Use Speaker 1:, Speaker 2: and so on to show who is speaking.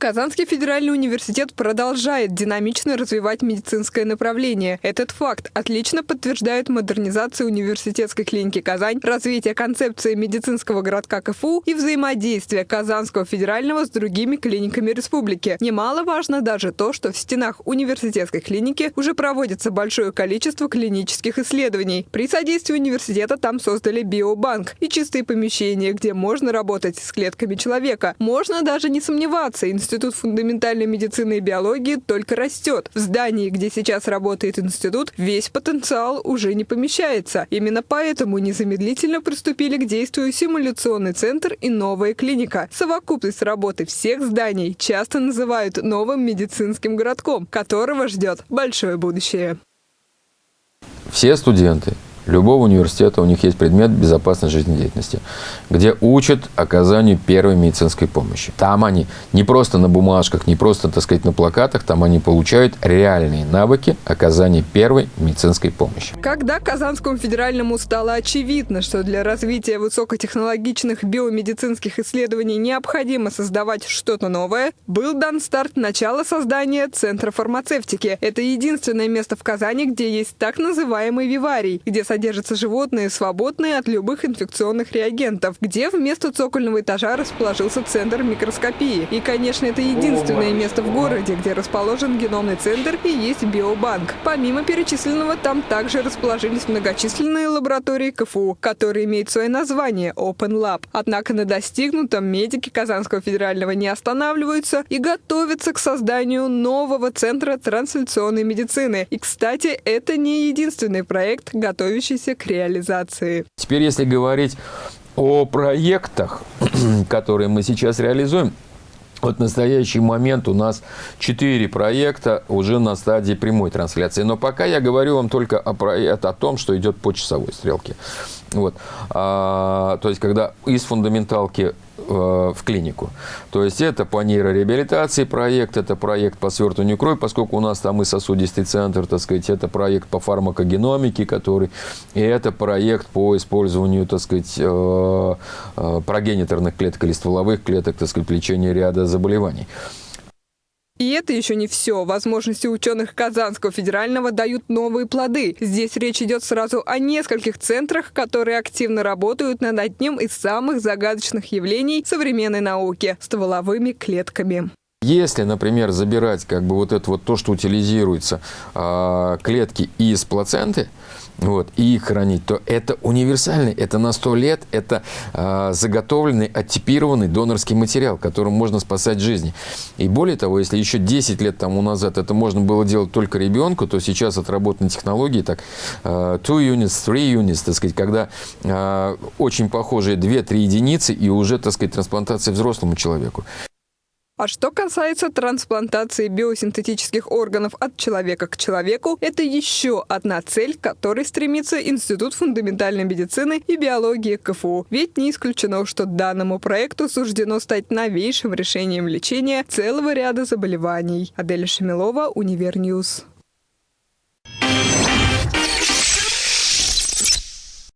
Speaker 1: Казанский федеральный университет продолжает динамично развивать медицинское направление. Этот факт отлично подтверждает модернизация университетской клиники «Казань», развитие концепции медицинского городка КФУ и взаимодействие Казанского федерального с другими клиниками республики. Немаловажно даже то, что в стенах университетской клиники уже проводится большое количество клинических исследований. При содействии университета там создали биобанк и чистые помещения, где можно работать с клетками человека. Можно даже не сомневаться, Институт фундаментальной медицины и биологии только растет. В здании, где сейчас работает институт, весь потенциал уже не помещается. Именно поэтому незамедлительно приступили к действию симуляционный центр и новая клиника. Совокупность работы всех зданий часто называют новым медицинским городком, которого ждет большое будущее.
Speaker 2: Все студенты любого университета у них есть предмет безопасной жизнедеятельности, где учат оказанию первой медицинской помощи. Там они не просто на бумажках, не просто, так сказать, на плакатах, там они получают реальные навыки оказания первой медицинской помощи.
Speaker 1: Когда Казанскому федеральному стало очевидно, что для развития высокотехнологичных биомедицинских исследований необходимо создавать что-то новое, был дан старт начала создания Центра фармацевтики. Это единственное место в Казани, где есть так называемый виварий, где содержатся животные, свободные от любых инфекционных реагентов, где вместо цокольного этажа расположился центр микроскопии. И, конечно, это единственное место в городе, где расположен геномный центр и есть биобанк. Помимо перечисленного, там также расположились многочисленные лаборатории КФУ, которые имеют свое название Open Lab. Однако на достигнутом медики Казанского федерального не останавливаются и готовятся к созданию нового центра трансляционной медицины. И, кстати, это не единственный проект, готовящийся готовящийся к реализации.
Speaker 2: Теперь, если говорить о проектах, которые мы сейчас реализуем, вот в настоящий момент у нас 4 проекта уже на стадии прямой трансляции. Но пока я говорю вам только о, о том, что идет по часовой стрелке. Вот. А, то есть, когда из фундаменталки в клинику. То есть это по нейрореабилитации проект, это проект по свертыванию крови, поскольку у нас там и сосудистый центр, так сказать, это проект по фармакогеномике, который, и это проект по использованию, так сказать, э, э, прогениторных клеток или стволовых клеток, так сказать, лечения ряда заболеваний.
Speaker 1: И это еще не все. Возможности ученых Казанского федерального дают новые плоды. Здесь речь идет сразу о нескольких центрах, которые активно работают над одним из самых загадочных явлений современной науки – стволовыми клетками.
Speaker 2: Если, например, забирать как бы вот это вот то, что утилизируется, э, клетки из плаценты, вот, и их хранить, то это универсальный, это на 100 лет, это э, заготовленный, оттипированный донорский материал, которым можно спасать жизни. И более того, если еще 10 лет тому назад это можно было делать только ребенку, то сейчас отработаны технологии, так, э, two units, three units, так сказать, когда очень похожие 2-3 единицы и уже, так сказать, трансплантация взрослому человеку.
Speaker 1: А что касается трансплантации биосинтетических органов от человека к человеку, это еще одна цель, к которой стремится Институт фундаментальной медицины и биологии КФУ. Ведь не исключено, что данному проекту суждено стать новейшим решением лечения целого ряда заболеваний. Адель Шамилова, Univer News.